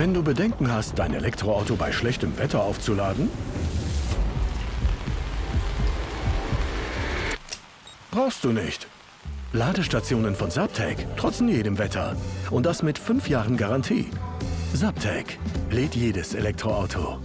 Wenn du Bedenken hast, dein Elektroauto bei schlechtem Wetter aufzuladen, brauchst du nicht. Ladestationen von Subtech, trotz jedem Wetter. Und das mit 5 Jahren Garantie. Subtech lädt jedes Elektroauto.